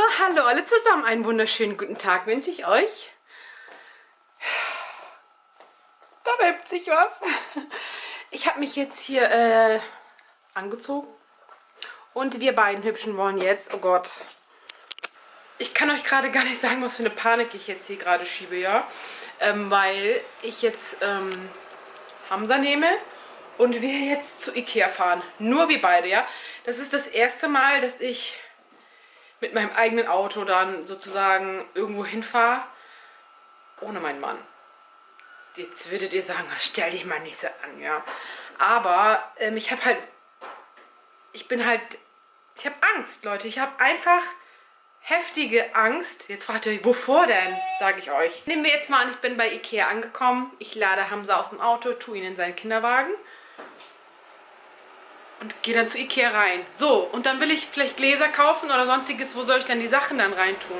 So, hallo alle zusammen. Einen wunderschönen guten Tag wünsche ich euch. Da wölbt sich was. Ich habe mich jetzt hier äh, angezogen. Und wir beiden Hübschen wollen jetzt, oh Gott. Ich kann euch gerade gar nicht sagen, was für eine Panik ich jetzt hier gerade schiebe, ja. Ähm, weil ich jetzt ähm, Hamza nehme und wir jetzt zu Ikea fahren. Nur wir beide, ja. Das ist das erste Mal, dass ich mit meinem eigenen Auto dann sozusagen irgendwo hinfahre, ohne meinen Mann. Jetzt würdet ihr sagen, stell dich mal nicht so an, ja. Aber ähm, ich habe halt, ich bin halt, ich habe Angst, Leute. Ich habe einfach heftige Angst. Jetzt fragt ihr euch, wovor denn, sage ich euch. Nehmen wir jetzt mal an, ich bin bei Ikea angekommen. Ich lade Hamza aus dem Auto, tue ihn in seinen Kinderwagen und gehe dann zu Ikea rein. So, und dann will ich vielleicht Gläser kaufen oder sonstiges. Wo soll ich denn die Sachen dann reintun?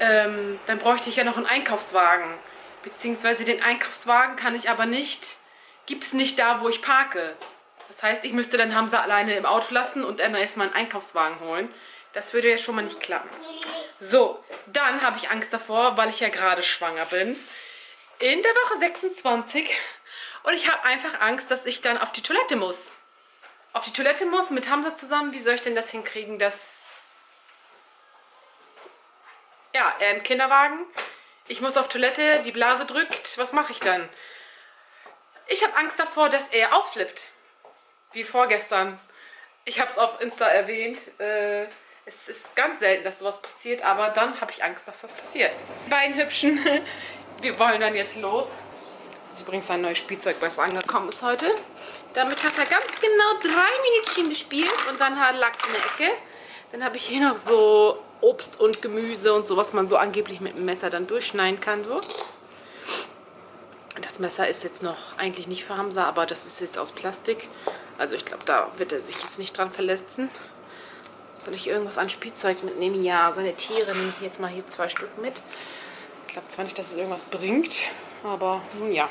Ähm, dann bräuchte ich ja noch einen Einkaufswagen. Beziehungsweise den Einkaufswagen kann ich aber nicht, gibt es nicht da, wo ich parke. Das heißt, ich müsste dann Hamza alleine im Auto lassen und dann erstmal einen Einkaufswagen holen. Das würde ja schon mal nicht klappen. So, dann habe ich Angst davor, weil ich ja gerade schwanger bin. In der Woche 26. Und ich habe einfach Angst, dass ich dann auf die Toilette muss auf die Toilette muss mit Hamza zusammen. Wie soll ich denn das hinkriegen, dass... Ja, er im Kinderwagen. Ich muss auf Toilette, die Blase drückt. Was mache ich dann? Ich habe Angst davor, dass er ausflippt. Wie vorgestern. Ich habe es auf Insta erwähnt. Äh, es ist ganz selten, dass sowas passiert, aber dann habe ich Angst, dass das passiert. Die beiden Hübschen, wir wollen dann jetzt los. Das ist übrigens ein neues Spielzeug, was angekommen ist heute. Damit hat er ganz genau drei Minütchen gespielt und dann lag es in der Ecke. Dann habe ich hier noch so Obst und Gemüse und so, was man so angeblich mit dem Messer dann durchschneiden kann. So. Das Messer ist jetzt noch eigentlich nicht für Hamza, aber das ist jetzt aus Plastik. Also ich glaube, da wird er sich jetzt nicht dran verletzen. Soll ich irgendwas an Spielzeug mitnehmen? Ja, seine Tiere nehme ich jetzt mal hier zwei Stück mit. Ich glaube zwar nicht, dass es irgendwas bringt, aber nun ja.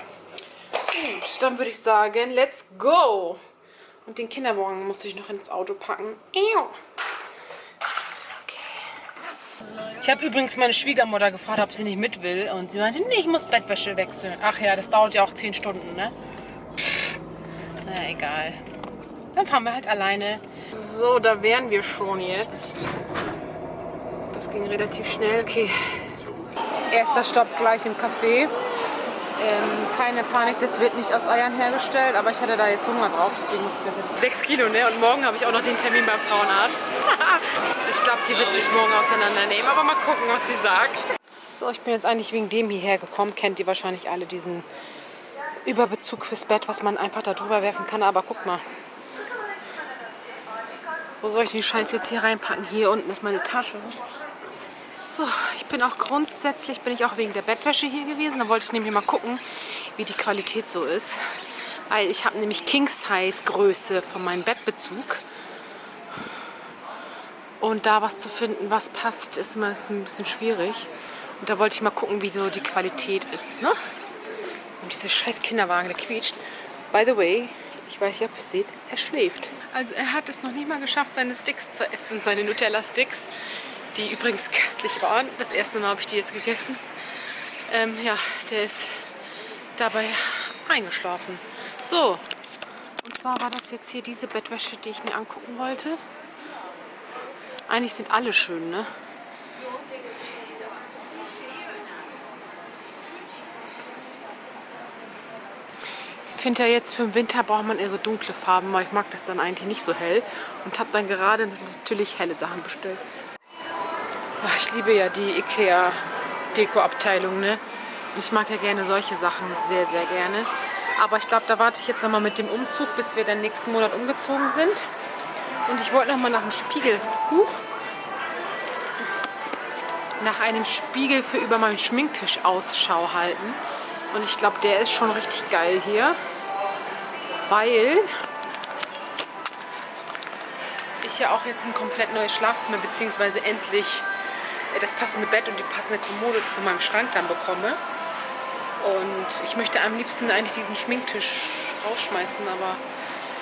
Gut, dann würde ich sagen, let's go. Und den Kinderwagen muss ich noch ins Auto packen. Ich habe übrigens meine Schwiegermutter gefragt, ob sie nicht mit will. Und sie meinte, nee, ich muss Bettwäsche wechseln. Ach ja, das dauert ja auch 10 Stunden, ne? Na, egal. Dann fahren wir halt alleine. So, da wären wir schon jetzt. Das ging relativ schnell. Okay. Erster Stopp gleich im Café. Ähm, keine Panik, das wird nicht aus Eiern hergestellt, aber ich hatte da jetzt Hunger drauf, deswegen muss ich das jetzt... 6 Kilo, ne? Und morgen habe ich auch noch den Termin beim Frauenarzt. ich glaube, die wird mich morgen auseinandernehmen, aber mal gucken, was sie sagt. So, ich bin jetzt eigentlich wegen dem hierher gekommen. Kennt ihr wahrscheinlich alle diesen Überbezug fürs Bett, was man einfach da drüber werfen kann. Aber guck mal. Wo soll ich den Scheiß jetzt hier reinpacken? Hier unten ist meine Tasche. So, ich bin auch grundsätzlich, bin ich auch wegen der Bettwäsche hier gewesen. Da wollte ich nämlich mal gucken, wie die Qualität so ist. Weil ich habe nämlich King-Size Größe von meinem Bettbezug. Und da was zu finden, was passt, ist ist ein bisschen schwierig. Und da wollte ich mal gucken, wie so die Qualität ist. Ne? Und diese scheiß Kinderwagen, der quietscht. By the way, ich weiß nicht, ob ihr es seht, er schläft. Also er hat es noch nicht mal geschafft, seine Sticks zu essen, seine Nutella-Sticks die übrigens köstlich waren. Das erste Mal habe ich die jetzt gegessen. Ähm, ja, der ist dabei eingeschlafen. So, und zwar war das jetzt hier diese Bettwäsche, die ich mir angucken wollte. Eigentlich sind alle schön, ne? Ich finde ja jetzt für den Winter braucht man eher so dunkle Farben, weil ich mag das dann eigentlich nicht so hell. Und habe dann gerade natürlich helle Sachen bestellt. Ach, ich liebe ja die Ikea Deko-Abteilung, ne? Und ich mag ja gerne solche Sachen sehr, sehr gerne. Aber ich glaube, da warte ich jetzt nochmal mit dem Umzug, bis wir dann nächsten Monat umgezogen sind. Und ich wollte nochmal nach dem Spiegel. Huch! Nach einem Spiegel für über meinen Schminktisch Ausschau halten. Und ich glaube, der ist schon richtig geil hier. Weil ich ja auch jetzt ein komplett neues Schlafzimmer, beziehungsweise endlich das passende Bett und die passende Kommode zu meinem Schrank dann bekomme. Und ich möchte am liebsten eigentlich diesen Schminktisch rausschmeißen, aber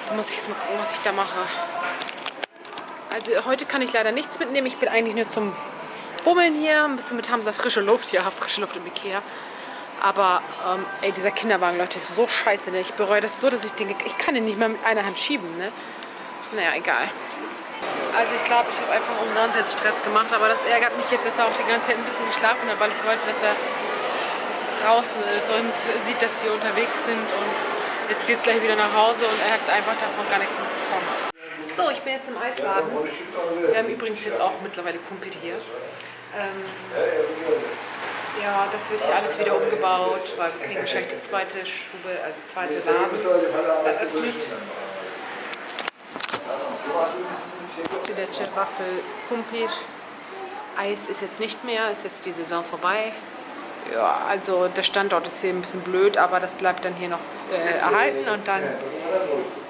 da muss ich jetzt mal gucken, was ich da mache. Also heute kann ich leider nichts mitnehmen. Ich bin eigentlich nur zum Bummeln hier. Ein bisschen mit Hamza frische Luft. Ja, frische Luft im Ikea. Aber ähm, ey, dieser Kinderwagen, Leute, ist so scheiße. Ne? Ich bereue das so, dass ich denke, ich kann ihn nicht mehr mit einer Hand schieben. Ne? Naja, egal. Also ich glaube, ich habe einfach umsonst jetzt Stress gemacht. Aber das ärgert mich jetzt, dass er auch die ganze Zeit ein bisschen geschlafen hat, weil ich wollte, dass er draußen ist und sieht, dass wir unterwegs sind. Und jetzt geht es gleich wieder nach Hause und er hat einfach davon gar nichts mitbekommen. So, ich bin jetzt im Eisladen. Wir haben übrigens jetzt auch mittlerweile Kumpel hier. Ähm, ja, das wird hier alles wieder umgebaut, weil wir kriegen wahrscheinlich die zweite Stube, also die zweite Laden eröffnet. Süddeutsche Waffel Kumpir. Eis ist jetzt nicht mehr, ist jetzt die Saison vorbei. Ja, also der Standort ist hier ein bisschen blöd, aber das bleibt dann hier noch äh, erhalten und dann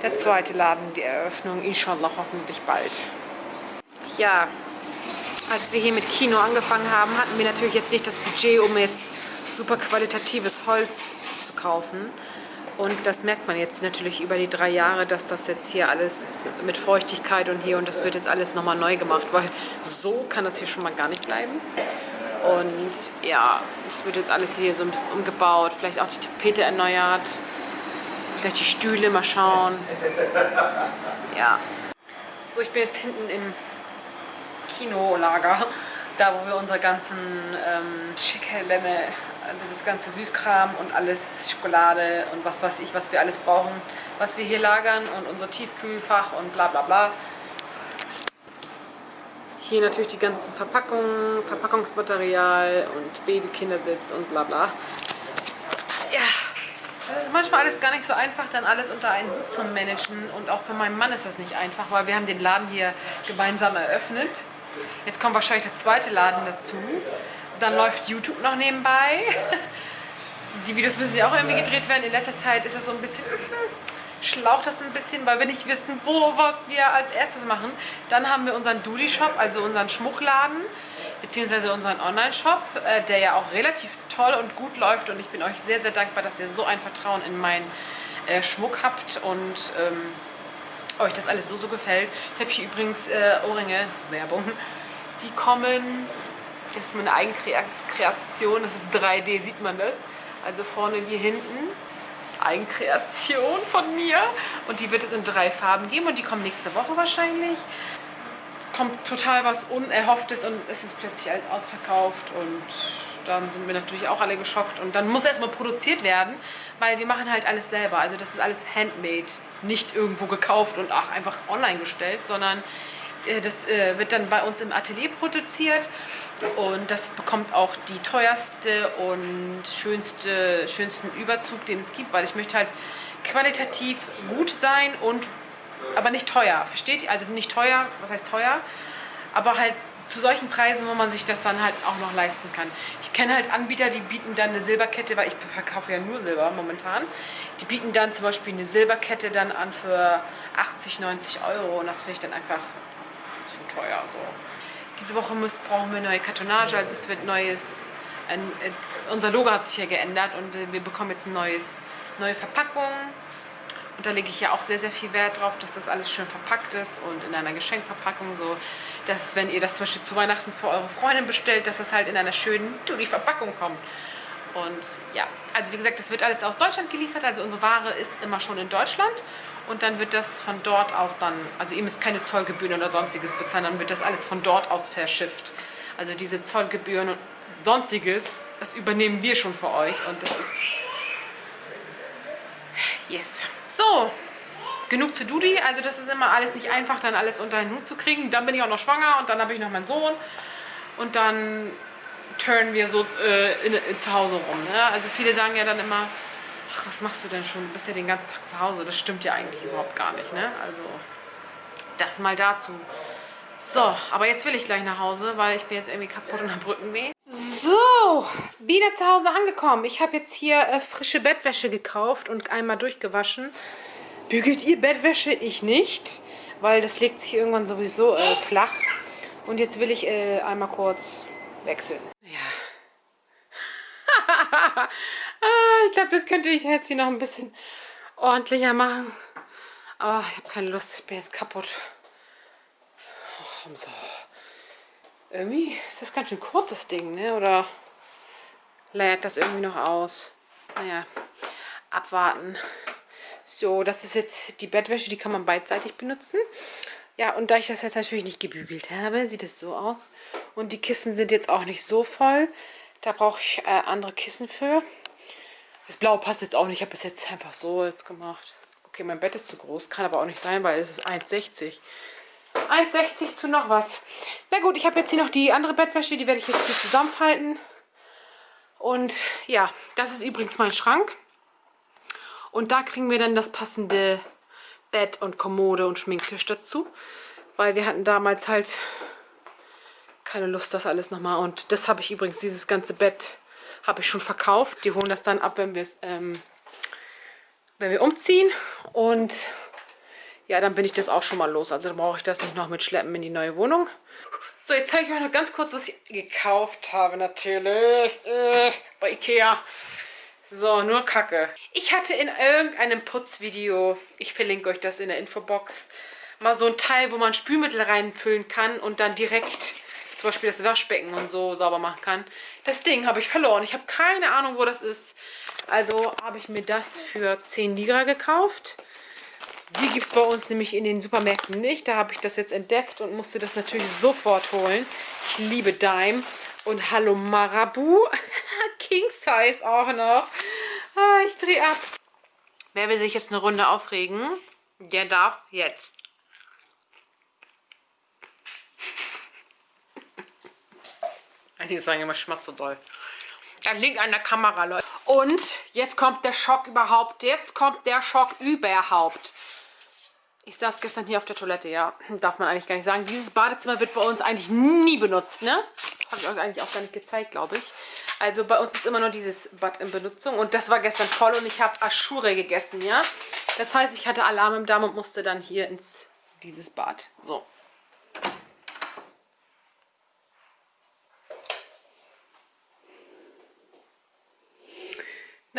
der zweite Laden, die Eröffnung, inshallah hoffentlich bald. Ja, als wir hier mit Kino angefangen haben, hatten wir natürlich jetzt nicht das Budget, um jetzt super qualitatives Holz zu kaufen. Und das merkt man jetzt natürlich über die drei Jahre, dass das jetzt hier alles mit Feuchtigkeit und hier und das wird jetzt alles nochmal neu gemacht, weil so kann das hier schon mal gar nicht bleiben. Und ja, es wird jetzt alles hier so ein bisschen umgebaut, vielleicht auch die Tapete erneuert, vielleicht die Stühle, mal schauen. Ja. So, ich bin jetzt hinten im Kinolager, da wo wir unsere ganzen ähm, Schickelemme, also das ganze Süßkram und alles, Schokolade und was weiß ich, was wir alles brauchen, was wir hier lagern und unser Tiefkühlfach und bla bla bla. Hier natürlich die ganzen Verpackungen, Verpackungsmaterial und Babykindersitz und bla bla. Ja, das ist manchmal alles gar nicht so einfach, dann alles unter einen Hut zu managen. Und auch für meinen Mann ist das nicht einfach, weil wir haben den Laden hier gemeinsam eröffnet. Jetzt kommt wahrscheinlich der zweite Laden dazu. Dann läuft YouTube noch nebenbei. Die Videos müssen ja auch irgendwie gedreht werden. In letzter Zeit ist es so ein bisschen schlaucht das ein bisschen, weil wir nicht wissen, wo, was wir als erstes machen. Dann haben wir unseren Duty-Shop, also unseren Schmuckladen, beziehungsweise unseren Online-Shop, äh, der ja auch relativ toll und gut läuft. Und ich bin euch sehr, sehr dankbar, dass ihr so ein Vertrauen in meinen äh, Schmuck habt und ähm, euch das alles so, so gefällt. Ich habe hier übrigens äh, Ohrringe, Werbung, die kommen, das ist meine Eigenkreation, das ist 3D, sieht man das. Also vorne wie hinten Eigenkreation von mir. Und die wird es in drei Farben geben und die kommen nächste Woche wahrscheinlich. Kommt total was Unerhofftes und es ist plötzlich alles ausverkauft und dann sind wir natürlich auch alle geschockt. Und dann muss erstmal produziert werden, weil wir machen halt alles selber. Also das ist alles handmade, nicht irgendwo gekauft und auch einfach online gestellt, sondern das äh, wird dann bei uns im Atelier produziert und das bekommt auch die teuerste und schönste, schönsten Überzug, den es gibt, weil ich möchte halt qualitativ gut sein und aber nicht teuer, versteht ihr? Also nicht teuer, was heißt teuer? Aber halt zu solchen Preisen, wo man sich das dann halt auch noch leisten kann. Ich kenne halt Anbieter, die bieten dann eine Silberkette, weil ich verkaufe ja nur Silber momentan. Die bieten dann zum Beispiel eine Silberkette dann an für 80, 90 Euro und das finde ich dann einfach zu teuer. So. Diese Woche müssen, brauchen wir neue Kartonage, also es wird neues, ein, unser Logo hat sich ja geändert und äh, wir bekommen jetzt ein neues, neue Verpackung. Und da lege ich ja auch sehr, sehr viel Wert drauf, dass das alles schön verpackt ist und in einer Geschenkverpackung so, dass wenn ihr das zum Beispiel zu Weihnachten für eure Freundin bestellt, dass das halt in einer schönen Dudi-Verpackung kommt. Und ja, also wie gesagt, das wird alles aus Deutschland geliefert, also unsere Ware ist immer schon in Deutschland und dann wird das von dort aus dann, also ihr müsst keine Zollgebühren oder sonstiges bezahlen, dann wird das alles von dort aus verschifft. Also diese Zollgebühren und sonstiges, das übernehmen wir schon für euch und das ist... Yes. So, genug zu Dudi. Also das ist immer alles nicht einfach, dann alles unter den Hut zu kriegen. Dann bin ich auch noch schwanger und dann habe ich noch meinen Sohn. Und dann turnen wir so äh, in, in, zu Hause rum. Ne? Also viele sagen ja dann immer, ach, was machst du denn schon? Du bist ja den ganzen Tag zu Hause. Das stimmt ja eigentlich überhaupt gar nicht, ne? Also, das mal dazu. So, aber jetzt will ich gleich nach Hause, weil ich bin jetzt irgendwie kaputt und habe Rückenweh. So, wieder zu Hause angekommen. Ich habe jetzt hier äh, frische Bettwäsche gekauft und einmal durchgewaschen. Bügelt ihr Bettwäsche? Ich nicht, weil das legt sich irgendwann sowieso äh, flach. Und jetzt will ich äh, einmal kurz wechseln. Ja. Ah, ich glaube, das könnte ich jetzt hier noch ein bisschen ordentlicher machen. Aber ich habe keine Lust, ich bin jetzt kaputt. komm so. Irgendwie ist das ganz schön kurz, das Ding, ne? Oder lädt das irgendwie noch aus? Naja, abwarten. So, das ist jetzt die Bettwäsche, die kann man beidseitig benutzen. Ja, und da ich das jetzt natürlich nicht gebügelt habe, sieht es so aus. Und die Kissen sind jetzt auch nicht so voll. Da brauche ich äh, andere Kissen für. Das Blau passt jetzt auch nicht. Ich habe es jetzt einfach so jetzt gemacht. Okay, mein Bett ist zu groß. Kann aber auch nicht sein, weil es ist 1,60. 1,60 zu noch was. Na gut, ich habe jetzt hier noch die andere Bettwäsche. Die werde ich jetzt hier zusammenfalten. Und ja, das ist übrigens mein Schrank. Und da kriegen wir dann das passende Bett und Kommode und Schminktisch dazu. Weil wir hatten damals halt keine Lust, das alles nochmal. Und das habe ich übrigens, dieses ganze Bett habe ich schon verkauft. Die holen das dann ab, wenn wir es, ähm, wenn wir umziehen. Und ja, dann bin ich das auch schon mal los. Also dann brauche ich das nicht noch mitschleppen in die neue Wohnung. So, jetzt zeige ich euch noch ganz kurz, was ich gekauft habe natürlich. Äh, bei Ikea. So, nur Kacke. Ich hatte in irgendeinem Putzvideo, ich verlinke euch das in der Infobox, mal so ein Teil, wo man Spülmittel reinfüllen kann und dann direkt zum Beispiel das Waschbecken und so sauber machen kann. Das Ding habe ich verloren. Ich habe keine Ahnung, wo das ist. Also habe ich mir das für 10 Lira gekauft. Die gibt es bei uns nämlich in den Supermärkten nicht. Da habe ich das jetzt entdeckt und musste das natürlich sofort holen. Ich liebe Dime. Und Hallo Marabu. King Size auch noch. Ah, ich drehe ab. Wer will sich jetzt eine Runde aufregen, der darf jetzt. Einige sagen immer, schmeckt so doll. Das liegt an der Kamera, Leute. Und jetzt kommt der Schock überhaupt. Jetzt kommt der Schock überhaupt. Ich saß gestern hier auf der Toilette, ja. Darf man eigentlich gar nicht sagen. Dieses Badezimmer wird bei uns eigentlich nie benutzt, ne? Das habe ich euch eigentlich auch gar nicht gezeigt, glaube ich. Also bei uns ist immer nur dieses Bad in Benutzung. Und das war gestern voll und ich habe Aschure gegessen, ja. Das heißt, ich hatte Alarm im Darm und musste dann hier ins dieses Bad. So.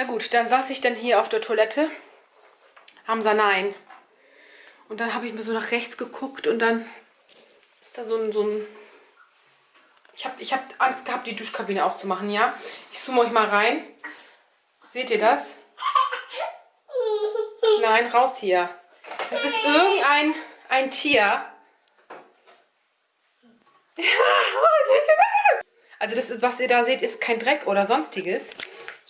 Na gut, dann saß ich dann hier auf der Toilette. Hamza, nein. Und dann habe ich mir so nach rechts geguckt und dann ist da so ein... So ein ich habe ich hab Angst gehabt, die Duschkabine aufzumachen, ja? Ich zoome euch mal rein. Seht ihr das? Nein, raus hier. Das ist irgendein ein Tier. Also das ist, was ihr da seht, ist kein Dreck oder sonstiges.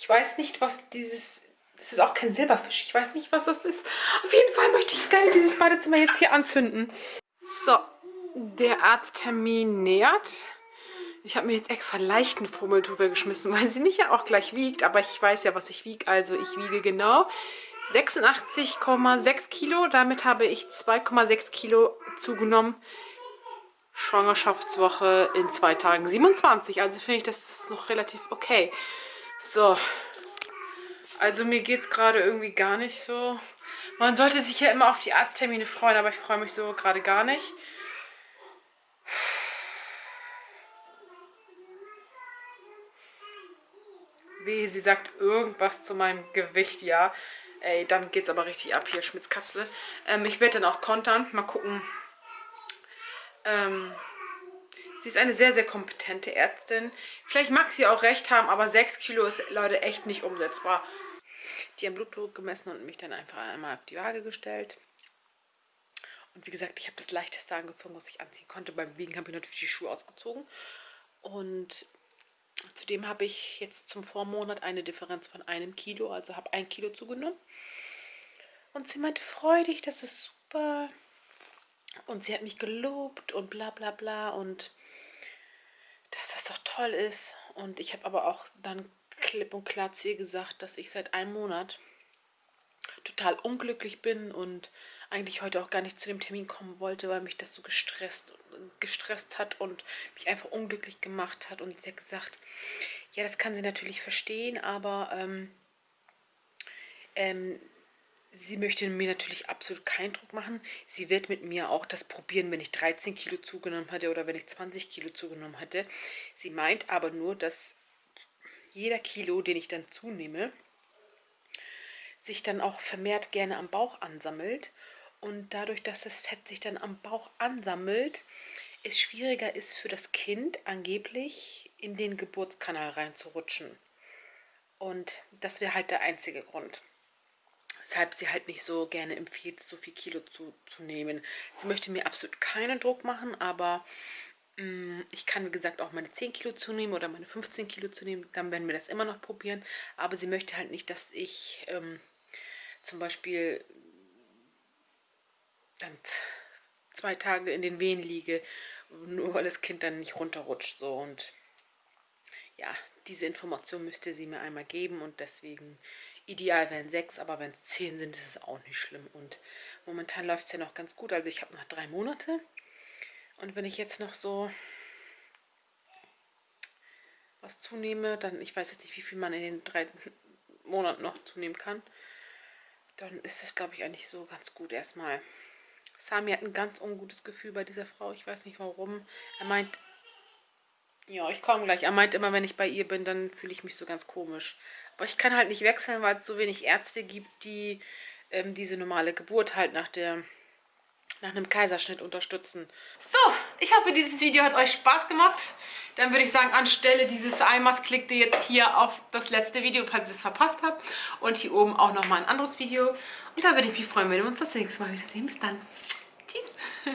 Ich weiß nicht, was dieses es ist auch kein Silberfisch. Ich weiß nicht, was das ist. Auf jeden Fall möchte ich gerne dieses Badezimmer jetzt hier anzünden. So, der Arzttermin nähert. Ich habe mir jetzt extra leichten Fummel drüber geschmissen, weil sie mich ja auch gleich wiegt. Aber ich weiß ja, was ich wiege. Also ich wiege genau 86,6 Kilo. Damit habe ich 2,6 Kilo zugenommen. Schwangerschaftswoche in zwei Tagen 27. Also finde ich, das ist noch relativ okay. So, also mir geht es gerade irgendwie gar nicht so. Man sollte sich ja immer auf die Arzttermine freuen, aber ich freue mich so gerade gar nicht. Wie sie sagt irgendwas zu meinem Gewicht, ja. Ey, dann geht's aber richtig ab hier, Schmitzkatze. Ähm, ich werde dann auch kontern. Mal gucken. Ähm, sie ist eine sehr, sehr kompetente Ärztin. Vielleicht mag sie auch recht haben, aber 6 Kilo ist, Leute, echt nicht umsetzbar. Die haben Blutdruck gemessen und mich dann einfach einmal auf die Waage gestellt. Und wie gesagt, ich habe das leichteste angezogen, was ich anziehen konnte. Beim Wiegen habe ich natürlich die Schuhe ausgezogen. Und zudem habe ich jetzt zum Vormonat eine Differenz von einem Kilo, also habe ein Kilo zugenommen. Und sie meinte freudig, das ist super. Und sie hat mich gelobt und bla bla bla und dass das doch toll ist. Und ich habe aber auch dann klipp und klar zu ihr gesagt, dass ich seit einem Monat total unglücklich bin und eigentlich heute auch gar nicht zu dem Termin kommen wollte, weil mich das so gestresst, gestresst hat und mich einfach unglücklich gemacht hat. Und sie hat gesagt, ja, das kann sie natürlich verstehen, aber ähm, ähm, sie möchte mir natürlich absolut keinen Druck machen. Sie wird mit mir auch das probieren, wenn ich 13 Kilo zugenommen hätte oder wenn ich 20 Kilo zugenommen hätte. Sie meint aber nur, dass jeder Kilo, den ich dann zunehme, sich dann auch vermehrt gerne am Bauch ansammelt. Und dadurch, dass das Fett sich dann am Bauch ansammelt, es schwieriger ist für das Kind angeblich in den Geburtskanal reinzurutschen. Und das wäre halt der einzige Grund. Weshalb sie halt nicht so gerne empfiehlt, so viel Kilo zu, zu nehmen. Sie möchte mir absolut keinen Druck machen, aber mh, mm, ich kann, wie gesagt, auch meine 10 Kilo zunehmen oder meine 15 Kilo zunehmen. Dann werden wir das immer noch probieren. Aber sie möchte halt nicht, dass ich ähm, zum Beispiel dann zwei Tage in den Wehen liege, nur weil das Kind dann nicht runterrutscht. So und ja, diese Information müsste sie mir einmal geben und deswegen ideal wären sechs, aber wenn es zehn sind, ist es auch nicht schlimm. Und momentan läuft es ja noch ganz gut. Also ich habe noch drei Monate und wenn ich jetzt noch so was zunehme, dann, ich weiß jetzt nicht, wie viel man in den drei Monaten noch zunehmen kann, dann ist es, glaube ich, eigentlich so ganz gut erstmal. Sami hat ein ganz ungutes Gefühl bei dieser Frau. Ich weiß nicht warum. Er meint, ja, ich komme gleich. Er meint immer, wenn ich bei ihr bin, dann fühle ich mich so ganz komisch. Aber ich kann halt nicht wechseln, weil es so wenig Ärzte gibt, die ähm, diese normale Geburt halt nach der nach einem Kaiserschnitt unterstützen. So, ich hoffe, dieses Video hat euch Spaß gemacht. Dann würde ich sagen, anstelle dieses Eimers klickt ihr jetzt hier auf das letzte Video, falls ihr es verpasst habt. Und hier oben auch nochmal ein anderes Video. Und dann würde ich mich freuen, wenn wir uns das nächste Mal wiedersehen. Bis dann. Tschüss.